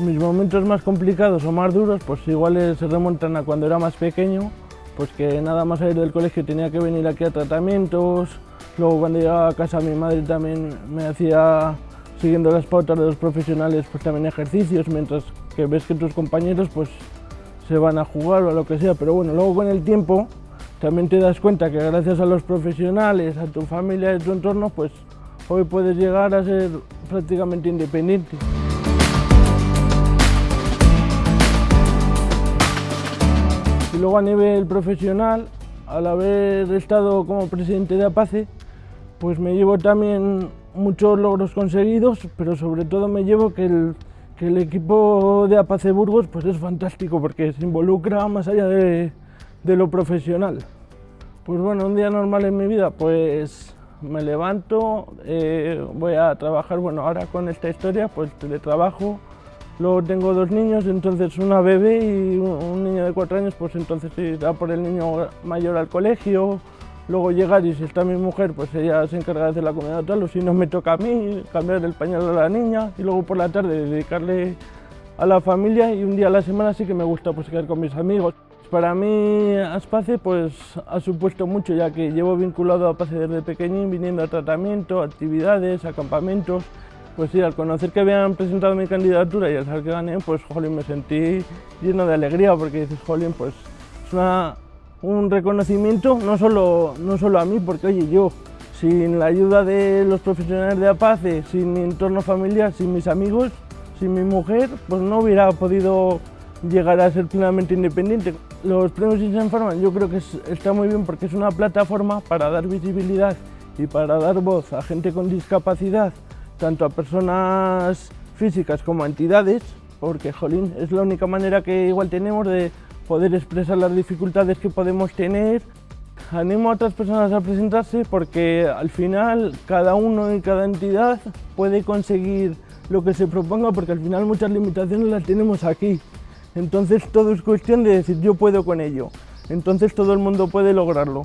Mis momentos más complicados o más duros, pues igual se remontan a cuando era más pequeño, pues que nada más salir del colegio tenía que venir aquí a tratamientos, luego cuando llegaba a casa mi madre también me hacía, siguiendo las pautas de los profesionales, pues también ejercicios, mientras que ves que tus compañeros pues se van a jugar o lo que sea, pero bueno, luego con el tiempo también te das cuenta que gracias a los profesionales, a tu familia a tu entorno, pues hoy puedes llegar a ser prácticamente independiente. Luego a nivel profesional, al haber estado como presidente de APACE, pues me llevo también muchos logros conseguidos, pero sobre todo me llevo que el, que el equipo de Apace Burgos pues es fantástico porque se involucra más allá de, de lo profesional. Pues bueno, un día normal en mi vida, pues me levanto, eh, voy a trabajar, bueno, ahora con esta historia, pues teletrabajo, luego tengo dos niños, entonces una bebé y un niño de cuatro años, pues entonces irá por el niño mayor al colegio, luego llegar y si está mi mujer, pues ella se encarga de hacer la comida tal, o si no me toca a mí, cambiar el pañal a la niña y luego por la tarde dedicarle a la familia y un día a la semana sí que me gusta pues quedar con mis amigos. Para mí Aspace pues, ha supuesto mucho ya que llevo vinculado a Aspace desde pequeñín, viniendo a tratamiento, actividades, acampamentos. Pues sí, al conocer que habían presentado mi candidatura y al saber que gané, pues jolín, me sentí lleno de alegría porque dices, jolín, pues es una, un reconocimiento no solo, no solo a mí, porque oye, yo sin la ayuda de los profesionales de APACE, sin mi entorno familiar, sin mis amigos, sin mi mujer, pues no hubiera podido llegar a ser plenamente independiente. Los premios Informan yo creo que está muy bien porque es una plataforma para dar visibilidad y para dar voz a gente con discapacidad, tanto a personas físicas como a entidades, porque jolín, es la única manera que igual tenemos de poder expresar las dificultades que podemos tener. Animo a otras personas a presentarse porque al final cada uno y cada entidad puede conseguir lo que se proponga porque al final muchas limitaciones las tenemos aquí. Entonces todo es cuestión de decir yo puedo con ello. Entonces todo el mundo puede lograrlo.